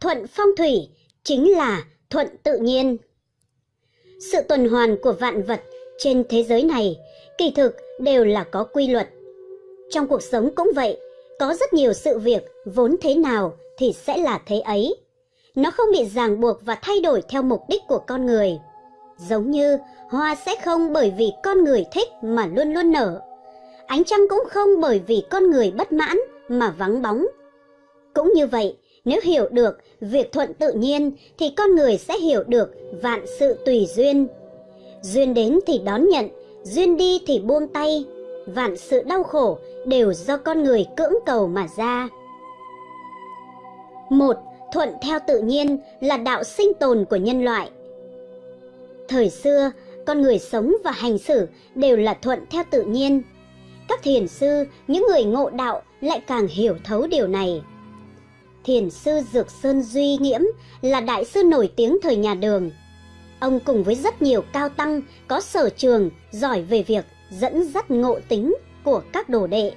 thuận phong thủy chính là thuận tự nhiên. Sự tuần hoàn của vạn vật trên thế giới này kỳ thực đều là có quy luật. Trong cuộc sống cũng vậy, có rất nhiều sự việc vốn thế nào thì sẽ là thế ấy. Nó không bị ràng buộc và thay đổi theo mục đích của con người. Giống như hoa sẽ không bởi vì con người thích mà luôn luôn nở. Ánh trăng cũng không bởi vì con người bất mãn mà vắng bóng. Cũng như vậy, nếu hiểu được việc thuận tự nhiên thì con người sẽ hiểu được vạn sự tùy duyên. Duyên đến thì đón nhận, duyên đi thì buông tay. Vạn sự đau khổ đều do con người cưỡng cầu mà ra. Một, thuận theo tự nhiên là đạo sinh tồn của nhân loại. Thời xưa, con người sống và hành xử đều là thuận theo tự nhiên. Các thiền sư, những người ngộ đạo lại càng hiểu thấu điều này. Thiền sư Dược Sơn Duy Nghiễm là đại sư nổi tiếng thời nhà Đường. Ông cùng với rất nhiều cao tăng có sở trường giỏi về việc dẫn dắt ngộ tính của các đồ đệ.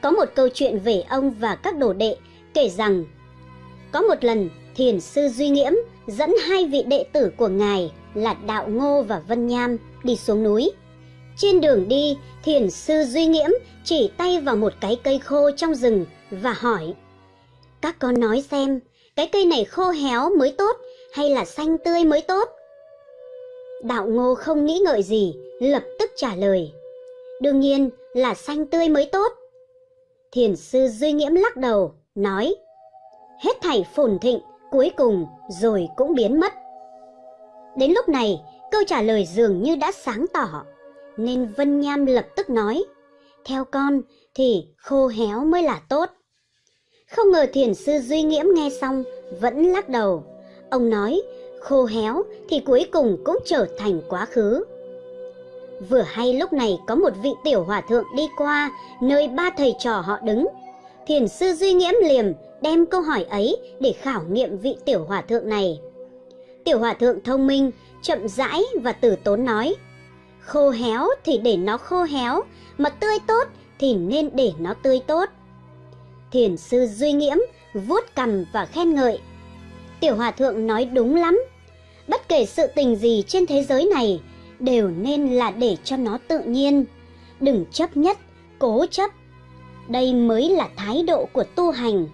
Có một câu chuyện về ông và các đồ đệ kể rằng có một lần thiền sư Duy Nghiễm dẫn hai vị đệ tử của ngài là Đạo Ngô và Vân Nham đi xuống núi. Trên đường đi, thiền sư Duy Nghiễm chỉ tay vào một cái cây khô trong rừng và hỏi các con nói xem, cái cây này khô héo mới tốt hay là xanh tươi mới tốt? Đạo Ngô không nghĩ ngợi gì, lập tức trả lời Đương nhiên là xanh tươi mới tốt. Thiền sư Duy Nghiễm lắc đầu, nói Hết thảy phồn thịnh, cuối cùng rồi cũng biến mất. Đến lúc này, câu trả lời dường như đã sáng tỏ, nên Vân Nham lập tức nói, theo con thì khô héo mới là tốt. Không ngờ thiền sư Duy Nghiễm nghe xong vẫn lắc đầu. Ông nói, khô héo thì cuối cùng cũng trở thành quá khứ. Vừa hay lúc này có một vị tiểu hòa thượng đi qua nơi ba thầy trò họ đứng. Thiền sư Duy Nghiễm liềm đem câu hỏi ấy để khảo nghiệm vị tiểu hòa thượng này. Tiểu hòa thượng thông minh, chậm rãi và tử tốn nói, khô héo thì để nó khô héo, mà tươi tốt thì nên để nó tươi tốt. Thiền sư Duy Nghiễm vuốt cằm và khen ngợi. Tiểu hòa thượng nói đúng lắm, bất kể sự tình gì trên thế giới này đều nên là để cho nó tự nhiên, đừng chấp nhất, cố chấp. Đây mới là thái độ của tu hành.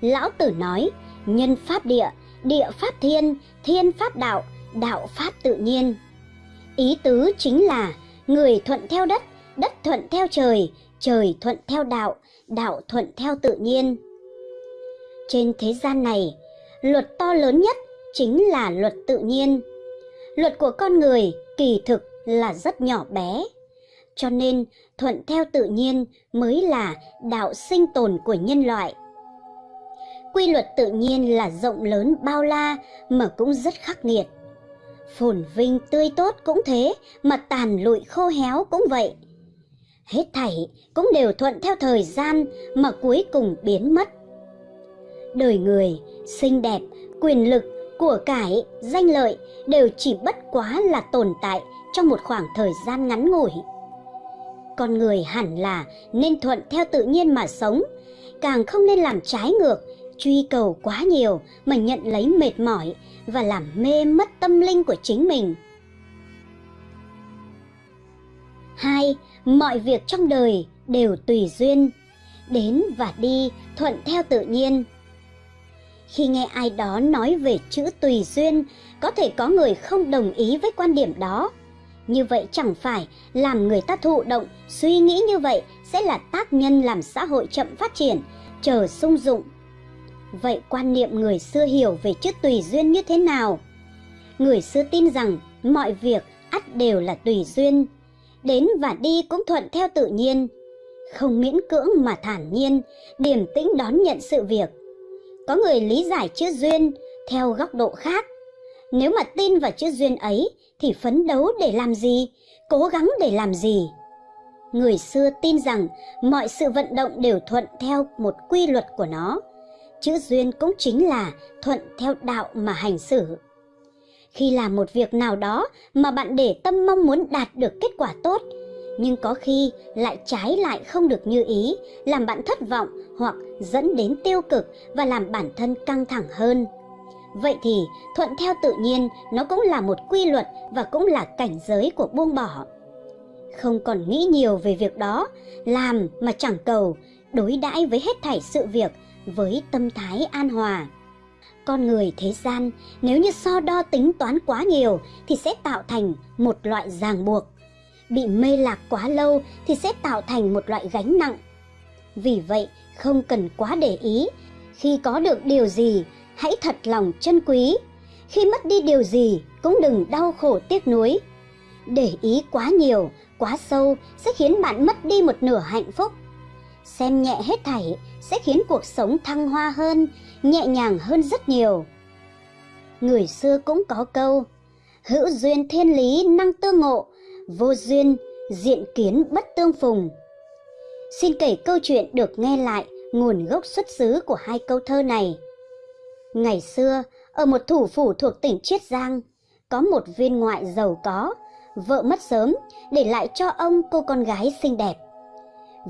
Lão Tử nói, nhân pháp địa, địa pháp thiên, thiên pháp đạo, đạo pháp tự nhiên. Ý tứ chính là người thuận theo đất, đất thuận theo trời, trời thuận theo đạo, đạo thuận theo tự nhiên. Trên thế gian này, luật to lớn nhất chính là luật tự nhiên. Luật của con người kỳ thực là rất nhỏ bé. Cho nên thuận theo tự nhiên mới là đạo sinh tồn của nhân loại. Quy luật tự nhiên là rộng lớn bao la mà cũng rất khắc nghiệt. Phồn vinh tươi tốt cũng thế, mà tàn lụi khô héo cũng vậy. Hết thảy cũng đều thuận theo thời gian mà cuối cùng biến mất. Đời người, xinh đẹp, quyền lực, của cải, danh lợi đều chỉ bất quá là tồn tại trong một khoảng thời gian ngắn ngủi. Con người hẳn là nên thuận theo tự nhiên mà sống, càng không nên làm trái ngược truy cầu quá nhiều mà nhận lấy mệt mỏi và làm mê mất tâm linh của chính mình. Hai, mọi việc trong đời đều tùy duyên, đến và đi thuận theo tự nhiên. Khi nghe ai đó nói về chữ tùy duyên, có thể có người không đồng ý với quan điểm đó. Như vậy chẳng phải làm người ta thụ động, suy nghĩ như vậy sẽ là tác nhân làm xã hội chậm phát triển, chờ sung dụng Vậy quan niệm người xưa hiểu về chữ tùy duyên như thế nào? Người xưa tin rằng mọi việc ắt đều là tùy duyên, đến và đi cũng thuận theo tự nhiên, không miễn cưỡng mà thản nhiên, điềm tĩnh đón nhận sự việc. Có người lý giải chữ duyên theo góc độ khác. Nếu mà tin vào chữ duyên ấy thì phấn đấu để làm gì, cố gắng để làm gì? Người xưa tin rằng mọi sự vận động đều thuận theo một quy luật của nó, chữ duyên cũng chính là thuận theo đạo mà hành xử. Khi làm một việc nào đó mà bạn để tâm mong muốn đạt được kết quả tốt, nhưng có khi lại trái lại không được như ý, làm bạn thất vọng hoặc dẫn đến tiêu cực và làm bản thân căng thẳng hơn. Vậy thì thuận theo tự nhiên nó cũng là một quy luật và cũng là cảnh giới của buông bỏ. Không còn nghĩ nhiều về việc đó, làm mà chẳng cầu, đối đãi với hết thảy sự việc với tâm thái an hòa. Con người thế gian nếu như so đo tính toán quá nhiều thì sẽ tạo thành một loại ràng buộc. Bị mê lạc quá lâu thì sẽ tạo thành một loại gánh nặng. Vì vậy, không cần quá để ý, khi có được điều gì, hãy thật lòng trân quý. Khi mất đi điều gì, cũng đừng đau khổ tiếc nuối. Để ý quá nhiều, quá sâu sẽ khiến bạn mất đi một nửa hạnh phúc. Xem nhẹ hết thảy sẽ khiến cuộc sống thăng hoa hơn, nhẹ nhàng hơn rất nhiều. Người xưa cũng có câu, hữu duyên thiên lý năng tương ngộ, vô duyên diện kiến bất tương phùng. Xin kể câu chuyện được nghe lại nguồn gốc xuất xứ của hai câu thơ này. Ngày xưa, ở một thủ phủ thuộc tỉnh Chiết Giang, có một viên ngoại giàu có, vợ mất sớm, để lại cho ông cô con gái xinh đẹp.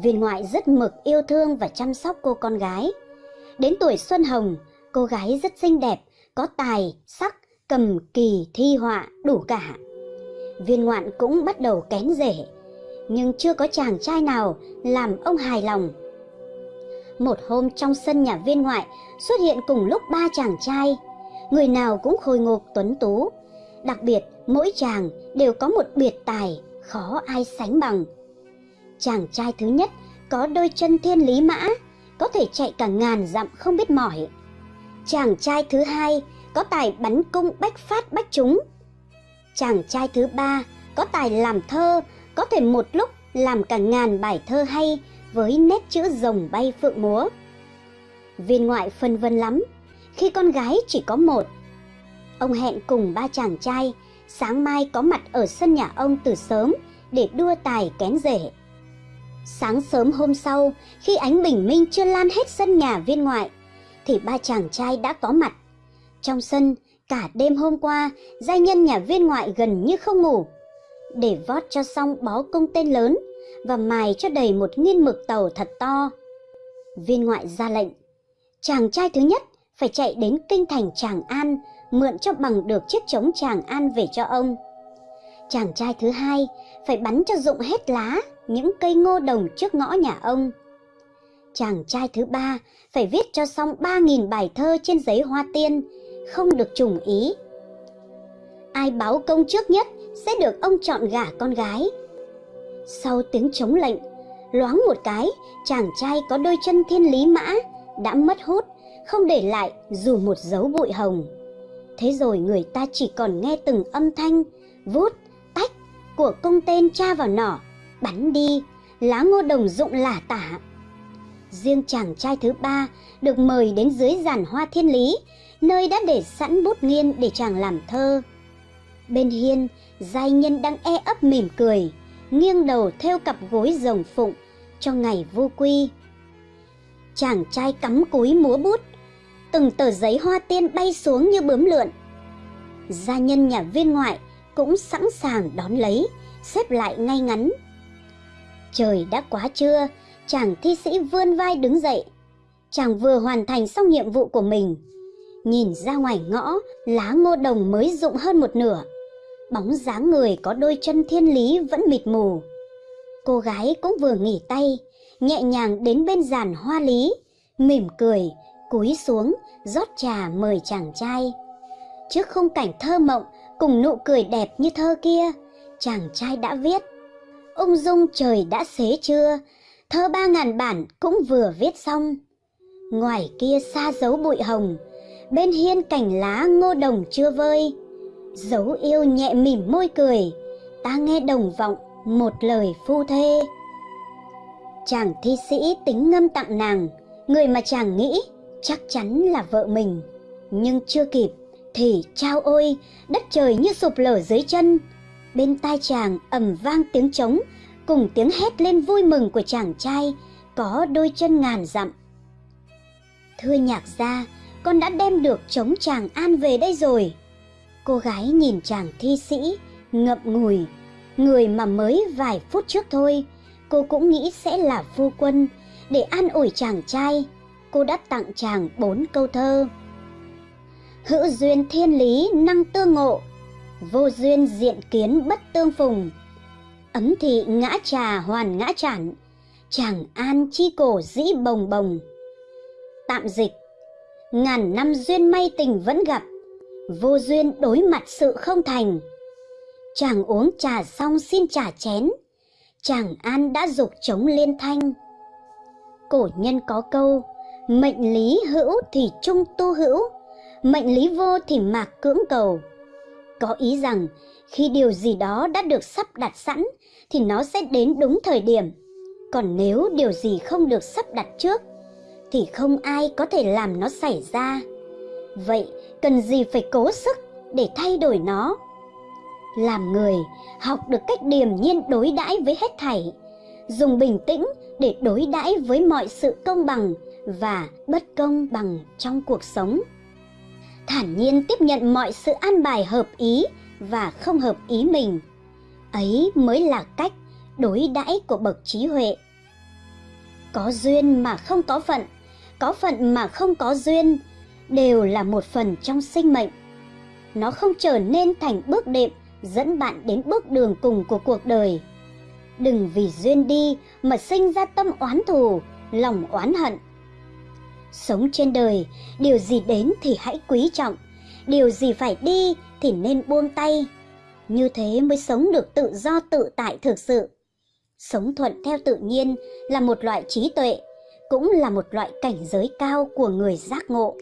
Viên ngoại rất mực yêu thương và chăm sóc cô con gái. Đến tuổi xuân hồng, cô gái rất xinh đẹp, có tài, sắc, cầm kỳ, thi họa, đủ cả. Viên ngoạn cũng bắt đầu kén rể, nhưng chưa có chàng trai nào làm ông hài lòng. Một hôm trong sân nhà viên ngoại xuất hiện cùng lúc ba chàng trai, người nào cũng khôi ngục tuấn tú. Đặc biệt, mỗi chàng đều có một biệt tài, khó ai sánh bằng. Chàng trai thứ nhất có đôi chân thiên lý mã, có thể chạy cả ngàn dặm không biết mỏi. Chàng trai thứ hai có tài bắn cung bách phát bách trúng. Chàng trai thứ ba có tài làm thơ, có thể một lúc làm cả ngàn bài thơ hay với nét chữ rồng bay phượng múa. Viên ngoại phân vân lắm, khi con gái chỉ có một. Ông hẹn cùng ba chàng trai, sáng mai có mặt ở sân nhà ông từ sớm để đua tài kén rể. Sáng sớm hôm sau, khi ánh bình minh chưa lan hết sân nhà viên ngoại, thì ba chàng trai đã có mặt. Trong sân, cả đêm hôm qua, gia nhân nhà viên ngoại gần như không ngủ. Để vót cho xong bó công tên lớn và mài cho đầy một nghiên mực tàu thật to. Viên ngoại ra lệnh, chàng trai thứ nhất phải chạy đến kinh thành Tràng An, mượn cho bằng được chiếc trống Tràng An về cho ông. Chàng trai thứ hai phải bắn cho rụng hết lá những cây ngô đồng trước ngõ nhà ông. Chàng trai thứ ba phải viết cho xong 3.000 bài thơ trên giấy hoa tiên, không được trùng ý. Ai báo công trước nhất sẽ được ông chọn gả con gái. Sau tiếng chống lệnh, loáng một cái, chàng trai có đôi chân thiên lý mã, đã mất hút, không để lại dù một dấu bụi hồng. Thế rồi người ta chỉ còn nghe từng âm thanh, vút, tách của công tên cha vào nỏ, bắn đi, lá ngô đồng rụng lả tả. Riêng chàng trai thứ ba được mời đến dưới giàn hoa thiên lý, nơi đã để sẵn bút nghiên để chàng làm thơ. Bên hiên, giai nhân đang e ấp mỉm cười, nghiêng đầu theo cặp gối rồng phụng cho ngày vô quy. Chàng trai cắm cúi múa bút, từng tờ giấy hoa tiên bay xuống như bướm lượn. Gia nhân nhà viên ngoại cũng sẵn sàng đón lấy, xếp lại ngay ngắn. Trời đã quá trưa, chàng thi sĩ vươn vai đứng dậy. Chàng vừa hoàn thành xong nhiệm vụ của mình. Nhìn ra ngoài ngõ, lá ngô đồng mới rụng hơn một nửa. Bóng dáng người có đôi chân thiên lý vẫn mịt mù. Cô gái cũng vừa nghỉ tay, nhẹ nhàng đến bên giàn hoa lý, mỉm cười, cúi xuống, rót trà mời chàng trai. Trước khung cảnh thơ mộng cùng nụ cười đẹp như thơ kia, chàng trai đã viết. Ung dung trời đã xế chưa, thơ ba ngàn bản cũng vừa viết xong. Ngoài kia xa dấu bụi hồng, bên hiên cành lá ngô đồng chưa vơi. Dấu yêu nhẹ mỉm môi cười, ta nghe đồng vọng một lời phu thê. Chàng thi sĩ tính ngâm tặng nàng, người mà chàng nghĩ chắc chắn là vợ mình. Nhưng chưa kịp, thì trao ôi, đất trời như sụp lở dưới chân. Bên tai chàng ầm vang tiếng trống, cùng tiếng hét lên vui mừng của chàng trai, có đôi chân ngàn dặm. Thưa nhạc gia, con đã đem được trống chàng an về đây rồi. Cô gái nhìn chàng thi sĩ, ngậm ngùi. Người mà mới vài phút trước thôi, cô cũng nghĩ sẽ là phu quân, để an ủi chàng trai, cô đã tặng chàng bốn câu thơ. Hữu duyên thiên lý năng tương ngộ, vô duyên diện kiến bất tương phùng. Ấm thị ngã trà hoàn ngã chản, chàng an chi cổ dĩ bồng bồng. Tạm dịch, ngàn năm duyên may tình vẫn gặp, vô duyên đối mặt sự không thành. Chàng uống trà xong xin trà chén, chàng an đã dục chống liên thanh. Cổ nhân có câu, mệnh lý hữu thì trung tu hữu, mệnh lý vô thì mạc cưỡng cầu. Có ý rằng khi điều gì đó đã được sắp đặt sẵn thì nó sẽ đến đúng thời điểm. Còn nếu điều gì không được sắp đặt trước thì không ai có thể làm nó xảy ra. Vậy cần gì phải cố sức để thay đổi nó? Làm người, học được cách điềm nhiên đối đãi với hết thảy, dùng bình tĩnh để đối đãi với mọi sự công bằng và bất công bằng trong cuộc sống. Thản nhiên tiếp nhận mọi sự an bài hợp ý và không hợp ý mình. Ấy mới là cách đối đãi của bậc trí huệ. Có duyên mà không có phận, có phận mà không có duyên, đều là một phần trong sinh mệnh. Nó không trở nên thành bước đệm dẫn bạn đến bước đường cùng của cuộc đời. Đừng vì duyên đi mà sinh ra tâm oán thù, lòng oán hận. Sống trên đời, điều gì đến thì hãy quý trọng, điều gì phải đi thì nên buông tay. Như thế mới sống được tự do tự tại thực sự. Sống thuận theo tự nhiên là một loại trí tuệ, cũng là một loại cảnh giới cao của người giác ngộ.